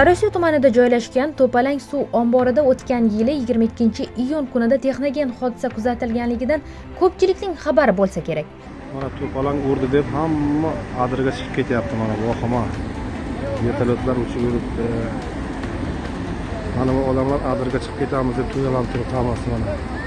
sariosiyo tumanida joylashgan to'palang suv omborida o'tgan yili 22 iyun kunida texnogen hodisa kuzatilganligidan ko'pchilikning xabari bo'lsa kerak. Mana to'palang urdi deb hamma adirga chiqib ketyapti mana vohima. vertolyotlar uchib yuribdi. Mana bu odamlar adirga chiqib ketamiz deb tuyalanib turibdi mana.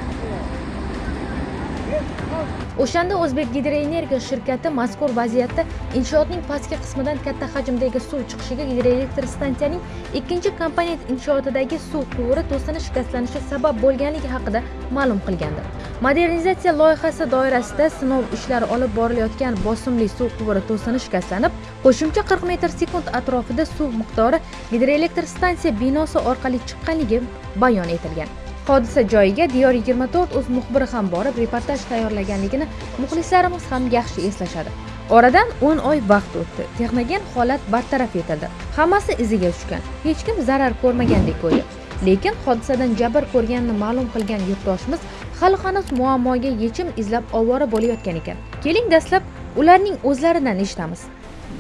O'shanda o'zbek gidroenergiya shirkati mazkur vaziyatda inshootning pastki qismidan katta hajmdagi suv chiqishiga gidroelektr stansiyaning ikkinchi komponent inshootidagi suv quvuri to'sini shikastlanishi sabab bo'lganligi haqida ma'lum qilgandi. Modernizatsiya loyihasi doirasida sinov ishlari olib borilayotgan bosimli suv quvuri to'sini shikastlanib qo'shimcha 40 metr sekund atrofida suv miqdori gidroelektr stansiya binosi orqali chiqqanligi bayon etilgan. Hodisa joyiga diyor 24 o'z muxbiri ham borib reportaj tayyorlaganligini muxlislarimiz ham yaxshi eslashadi. Oradan 10 oy vaqt o'tdi. Texnogen holat bartaraf etildi. Hammasi iziga tushgan. Hech kim zarar ko'rmagandek bo'ldi lekin hodisadan jabr ko'rganini ma'lum qilgan yurtdoshimiz hali hanuz muammoga yechim izlab ovora bo'layotgan ekan. Keling dastlab ularning o'zlaridan eshitamiz.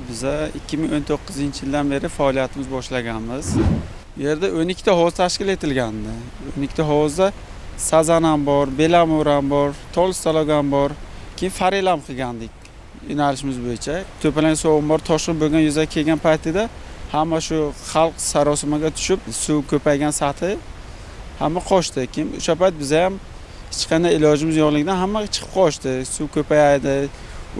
Biza 2019 yildan beri faoliyatimiz boshlaganmiz. Bu yerda 12 ta hovuz tashkil etilgandi. 12 ta hovuzda sazan ham bor belamur ham bor tolstolog ham bor keyin farel ham qilgandik. Yo'nalishimiz bo'yicha to'palang suv bor. Toshqin bo'lgan yuzaga kelgan paytida hamma shu xalq sarosimaga tushib suv ko'paygan sathi hamma qochdi. Keyin o'sha payt biza ham hech qanday ilojimiz yo'qligidan hamma chiqib qochdi. Suv ko'payadi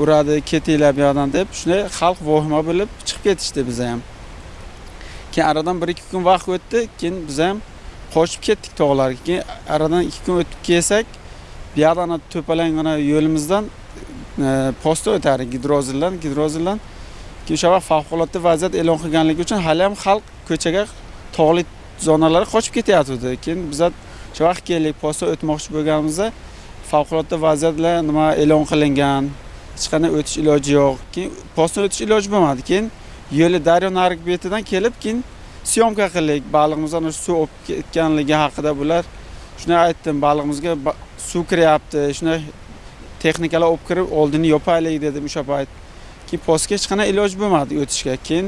uradi ketinglar bu yoqdan deb shunday xalq vohima bo'lib chiqib ketishdi biza ham. Keyin aradan bir ikki kun vaqt o'tdi keyin biz ham qochib ketdik tog'larga. Keyin aradan ikki kun o'tib kelsak bu yoqdan to'palang yo'limizdan e, posta o'tar gidrozildan gidrozildan. Keyin o'sha vaqt favqulodda vaziyat e'lon qilganligi uchun hali ham xalq ko'chaga tog'li zonalarga qochib ketyapti. Keyin biza o'sha vaqt keldik posta o'tmoqchi bo'lganimizda favqulodda vaziyatlar nima e'lon qilingan hech qanday o'tish iloji yo'q. Keyin postdan o'tish iloji bo'lmadi. Keyin yo'li daryo narigi betidan kelib keyin syomka qildik. Baliqimizdan suv olib ketganligi haqida bular shunday aytdim balig'imizga suv kiryapti shunday texnikalar olib kirib oldini yopaylik dedim o'sha payt keyin postga hech qanday iloj bo'lmadi o'tishga. Keyin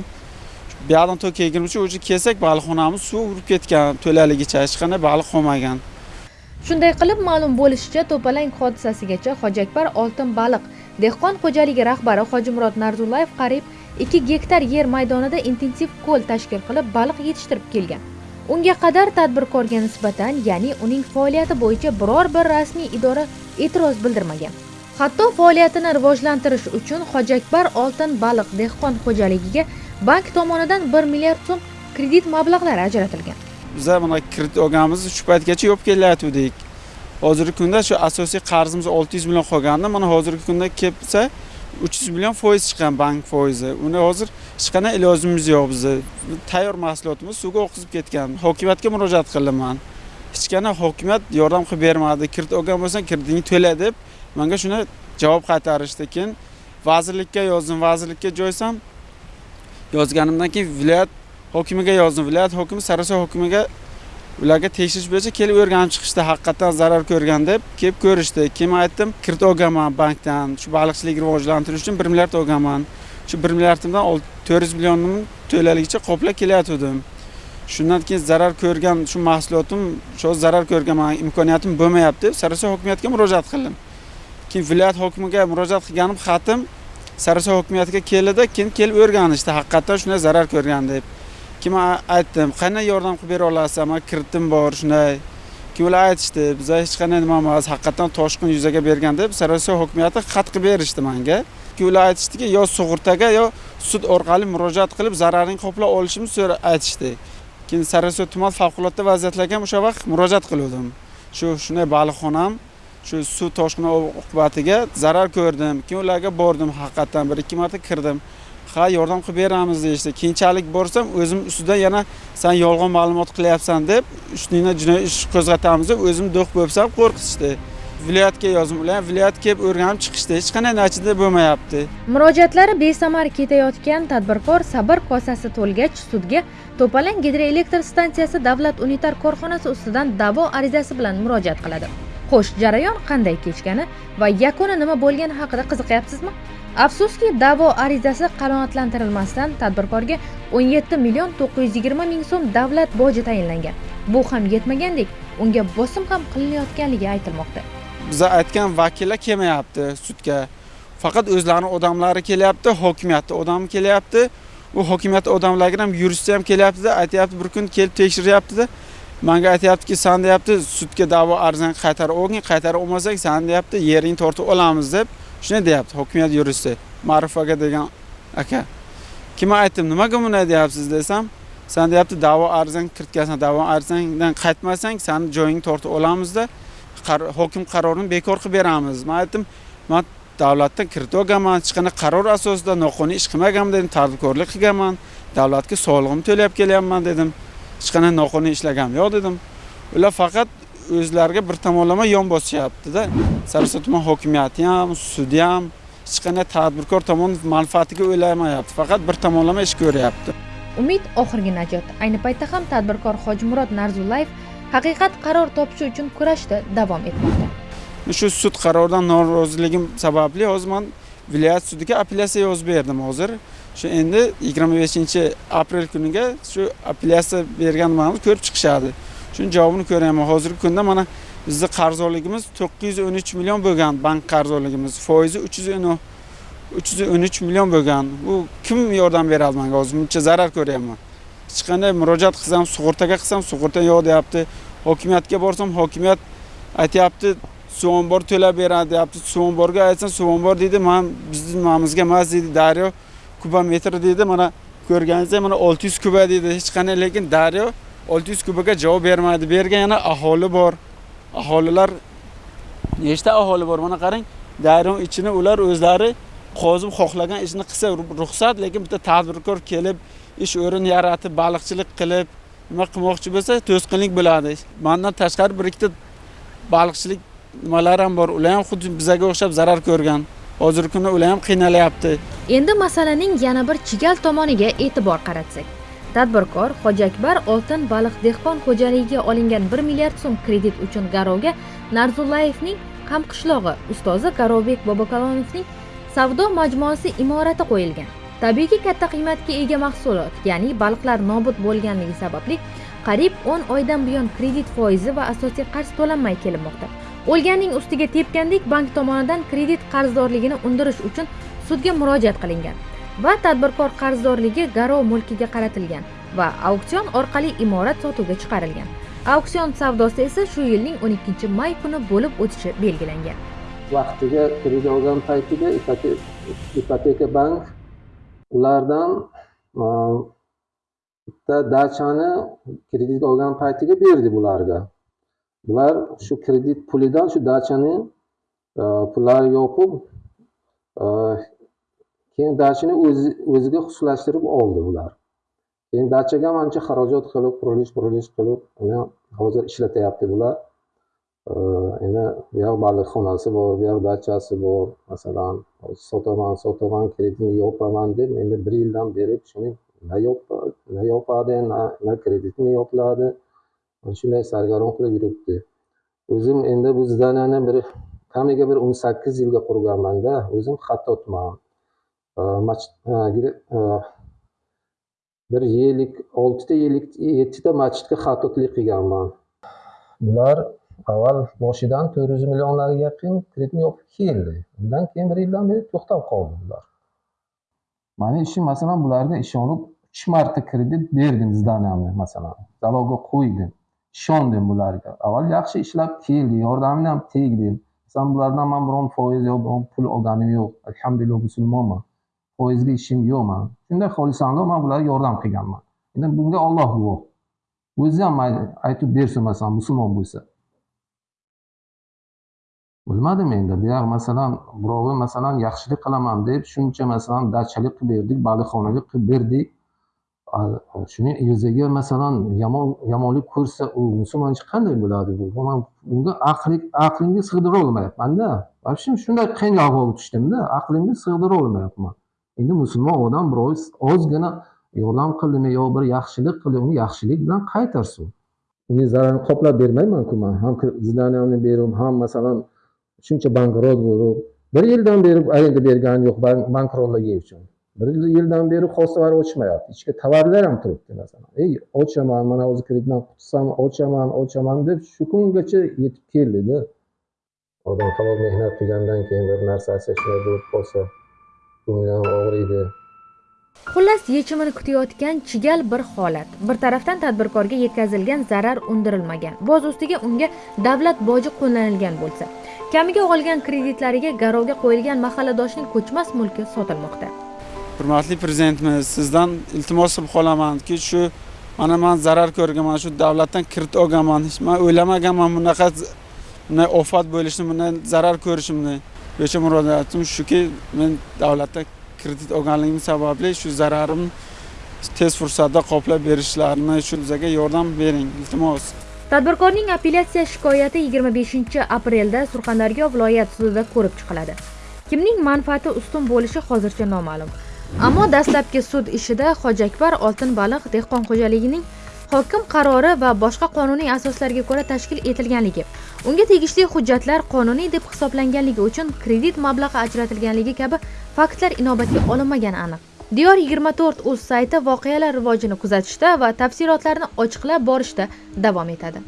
bu yoqdan to kelgunimcha уже kelsak baliqxonamiz suv urib ketgan to'laligicha hech qanday baliq qolmagan. Shunday qilib ma'lum bo'lishicha to'palang hodisasigacha hojakbar oltin baliq dehqon xo'jaligi rahbari hojimurod narzullayev qariyb 2 gektar yer maydonida intensiv ko'l tashkil qilib baliq yetishtirib kelgan. Unga qadar tadbirkorga nisbatan ya'ni uning faoliyati bo'yicha biror bir rasmiy idora e'tiroz bildirmagan. Hatto faoliyatini rivojlantirish uchun hojakbar oltin baliq dehqon xo'jaligiga bank tomonidan 1 milliard so'm kredit mablag'lari ajratilgan. Bizlar mana kredit olganmiz shu paytgacha yopib kelayotgandik hozirgi kunda shu asosiy qarzimiz 600 million qolgandi mana hozirgi kunda kelsa 300 million foiz chiqqan bank foizi. Uni hozir hech qanday ilojimiz yo'q bizni tayyor mahsulotimiz suvga oqizib ketgan. Hokimiyatga murojaat qildiman hech qanday hokimiyat yordam qilib bermadi. Kredit olgan bo'lsang kreditingni to'la deb menga shuni javob qaytarishdi. Keyin vazirlikka yozdim. Vazirlikka joysam yozganimdan keyin viloyat hokimiga yozdim. Viloyat hokimi sariosiyo hokimiga ularga tekshirish bo'yicha kelib o'rganib chiqishdi haqiqatdan zarar ko'rgan deb kelib ko'rishdi. Keyin aytdim? Kredit olganman bankdan. Shu baliqchilik rivojlantirish uchun bir milliard olganman shu bir milliardimdan to'rt yuz millionimni to'laligicha qoplab kelayotgandim shundan keyin zarar ko'rgan shu mahsulotim shu zarar ko'rganman imkoniyatim bo'lmayapti deb sariosiyo hokimiyatiga murojaat qildim. Keyin viloyat hokimiga murojaat qilganim xatim sariosiyo hokimiyatiga keldida keyin kelib o'rganishdi haqiqatdan shunday zarar ko'rgan deb. Keyin man aytdim qanday yordam qilib bera olasiz? Man kreditim bor shunday. Keyin ular aytishdi biza hech qanday nima emas haqiqatdan toshqin yuzaga bergan deb hokimiyati xat qilib berishdi manga. Keyin ular aytishdiki yo sug'urtaga yo sud orqali murojaat qilib zararini qoplab olishimni so'ra aytishdi. Keyin sariosiyo tuman favqulodda vaziyatlarga ham o'sha vaqt murojaat qiluvdim. Shu shunday baliqxonam shu suv toshqini oqibatiga zarar ko'rdim. Keyin ularga bordim haqiqatdan bir ikki marta kirdim. Ha yordam qilib beramiz deyishdi. Keyinchalik borsam o'zim ustidan yana san yolg'on ma'lumot qilyapsan deb ustingdan jinoiy ish qo'zg'atamiz deb o'zim do'q bo'lsam qo'rqitishdi viloyatga yozdim ular viloyat kelib o'rganib chiqishdi hech qanday natija bo'lmayapti. Murojaatlari besamar ketayotgan tadbirkor sabr kosasi to'lgach sudga to'palang gidroelektr stansiyasi davlat unitar korxonasi ustidan da'vo arizasi bilan murojaat qiladi. Xo'sh jarayon qanday kechgani va yakuni nima bo'lgani haqida qiziqyapsizmi? Afsuski da'vo arizasi qanoatlantirilmasdan tadbirkorga 17 million 920 ming so'm davlat boji tayinlangan. Bu ham yetmagandek unga bosim ham qilinayotganligi aytilmoqda. Biza aytgan vakillar kelmayapti sudga. Faqat o'zlarini odamlari kelyapti hokimiyatni odami kelyapti. U hokimiyat odamlariga ham yuristi ham kelyaptida aytyapti bir kun kelib tekshiryaptida. Manga aytyaptiki san deyapti sudga da'vo arizangni qaytarib olgin qaytarib olmasang san deyapti yeringni tortib olamiz deb. Shunday deyapti hokimiyat yuristi ma'ruf aka degan aka. Keyin aytdim nimaga bunday deyapsiz desam san deyapti da'vo arzing kiritgansan da'vo arzingdan qaytmasang sani joyingni tortib olamizda hokim qarorini bekor qilib beramiz. Man aytdim man davlatdan kiritib olganman hech qanaqa qaror asosida noqonuniy ish qilmaganman dedim tadbirkorlik qilganman davlatga solig'imni to'lab kelyapman dedim. Hech qanaqa noqonuniy ishlaganim yo'q dedim. Ular faqat o'zlariga bir tomonlama yon bosishyaptida sarson tuman hokimiyati ham sudi ham hech qanday tadbirkor tomon manfaatiga o'ylamayapti faqat bir tomonlama ish ko'ryapti. Umid oxirgi najot. Ayni paytda ham tadbirkor hojimurod narzullayev haqiqat qaror topishi uchun kurashda davom etmoqda. Shu sud qaroridan noroziligim sababli hozir man viloyat sudiga apellyatsiya yozib berdim hozir. Shu endi yigirma beshinchi aprel kuniga shu apellyatsiya berganimizni ko'rib chiqishadi shuni javobini ko'ryapman hozirgi kunda mana bizni qarzdorligimiz to'qqiz yuz o'n uch million bo'lgan bank qarzdorligimiz foizi uch yuz o'n uch yuz o'n uch million bo'lgan. Bu kim yordam beradi manga hozir buncha zarar ko'ryapman. Hech qanday murojaat qilsam sug'urtaga qilsam sug'urta yo'q deyapti. Hokimiyatga borsam hokimiyat aytyapti suv ombor to'lab beradi deyapti. Suv omborga aytsam suv ombor deydi. Man bizni nimamizga emas deydi. Daryo kubometr deydi. Mana ko'rganingizdek mana olti yuz kuba deydi. Hech qanday lekin daryo olti yuz kubaga javob bermaydi. Bu yerga yana aholi bor. Aholilar nechta aholi bor? Mana qarang dayron ichini ular o'zlari qozib xohlagan ishni qilsa ruxsat lekin bitta tadbirkor kelib ish o'rin yaratib baliqchilik qilib nima qilmoqchi bo'lsa to'sqinlik bo'ladi. Mandan tashqari bir ikkita baliqchilik nimalari ham bor. Ular ham xuddi bizaga o'xshab zarar ko'rgan. Hozirgi kunda ular ham qiynalyapti endi masalaning yana bir chigal tomoniga e'tibor qaratsak. Tadbirkor hoji akbar oltin baliq dehqon xo'jaligiga olingan 1 milliard so'm kredit uchun garovga narzullayevning hamqishlog'i ustozi garovbek bobokalonovning savdo majmuasi imorati qo'yilgan. Tabiiyki katta qiymatga ega mahsulot ya'ni baliqlar nobud bo'lganligi sababli qariyb 10 oydan buyon kredit foizi va asosiy qarz to'lanmay kelinmoqda. O'lganning ustiga tepgandek bank tomonidan kredit qarzdorligini undirish uchun sudga murojaat qilingan. Va tadbirkor qarzdorligi garov mulkiga qaratilgan va auksion orqali imorat sotuvga chiqarilgan. Auksion savdosi esa shu yilning 12 may kuni bo'lib o'tishi belgilangan. Vaqtiga kredit olgan paytida ipoteka bank ulardan e, bitta dachani kredit olgan paytiga berdi bularga. Bular shu kredit pulidan shu dachani e, pullarini yopib e, keyin dachani o'ziga xususlashtirib oldi ular keyin dachaga mancha ancha xarajat qilib qurilish qurilish qilib uni hozir ishlatyapti bular. Endi bu yoq baliqxonasi bor bu yoq dachasi bor masalan sotaman sotaman kreditni yopaman deb endi bir yildan beri shuni na yopadi na kreditni yopiladi mana shunday sargaron qilib yuribdi. O'zim endi bu zdaniyani bir kamiga bir o'n sakkiz yilga qurganmanda o'zim xattotman mach- ha, gide- ha, bir yillik oltita yillik yettita masjidga xattotlik qilganman bular avval boshidan to'rt yuz millionlarga yaqin kreditni yopib keldi undan keyin bir yildan beri to'xtab qoldi bular mani ishim masalan bularga ishonib uch marta kredit berdim zdaniyamni masalan залогga qo'ydim ishondim bularga avval yaxshi ishlab keldi yordamini ham tegdim masalan bulardan man biron foiz yo biron pul olganim yo'q alhamdulillah musulmonman foizga ishim yo'q man. Shunday xolisonlik man bularga yordam qilganman. Endi bunga olloh guvoh. O'zi ham mayli aytib bersin masalan musulmon bo'lsa. Bilmadim endi. Bu yoq masalan birovi masalan yaxshilik qilaman deb shuncha masalan dachalik qilib berdik baliqxonalik qilib berdik. Shuning shuni masalan yomon yomonlik ko'rsa u musulmoncha qanday bo'ladi bu? Bu man bunga aqli aqlimga sig'dira olmayapmanda. Вообще shunday qiyin ahvolga tushdimda aqlimga sig'dira olmayapman. Endi musulmon odam birov ozgina yordam qildimi yo bir yaxshilik qildi uni yaxshilik bilan qaytarsin. Uni zararini qoplab bermaymanku man. Ham kir- berib ham masalan shuncha bankrot bo'lib bir yildan beri arenda bergani yo'q bank- uchun bir yildan beri hostalar ochmayapti. Ichki tovarlar ham turibdi masalan. Ey ochaman mana o'zi kreditdan qutulsam ochaman ochaman deb shu kungacha yetib keldida. Odam halol mehnat qilgandan keyin bir narsasi shunday bo'lib qolsa ko'ngli ham og'riydi. Xullas yechimini kutayotgan chigal bir holat. Bir tarafdan tadbirkorga yetkazilgan zarar undirilmagan. Boz ustiga unga davlat boji qo'llanilgan bo'lsa. Kamiga olgan kreditlariga garovga qo'yilgan mahalladoshning ko'chmas mulki sotilmoqda. Hurmatli prezidentimiz sizdan iltimos qilib qolamanki shu mana man zarar ko'rganman shu davlatdan kredit olganman. Hech man o'ylamaganman bunaqa bunday ofat bo'lishini bunday zarar ko'rishimni bo'yicha murojaatim shuki men davlatdan kredit olganligim sababli shu zararimni tez fursatda qoplab berishlarini shu bizga yordam bering iltimos. Tadbirkorning apellyatsiya shikoyati 25 aprelda surxondaryo viloyat sudida ko'rib chiqiladi. Kimning manfaati ustun bo'lishi hozircha noma'lum. Ammo dastlabki sud ishida hojakbar oltin baliq dehqon xo'jaligining hokim qarori va boshqa qonuniy asoslarga ko'ra tashkil etilganligi unga tegishli hujjatlar qonuniy deb hisoblanganligi uchun kredit mablag'i ajratilganligi kabi faktlar inobatga olinmagani aniq. Diyor 24 uz sayti voqealar rivojini kuzatishda va tafsilotlarni ochiqlab borishda davom etadi.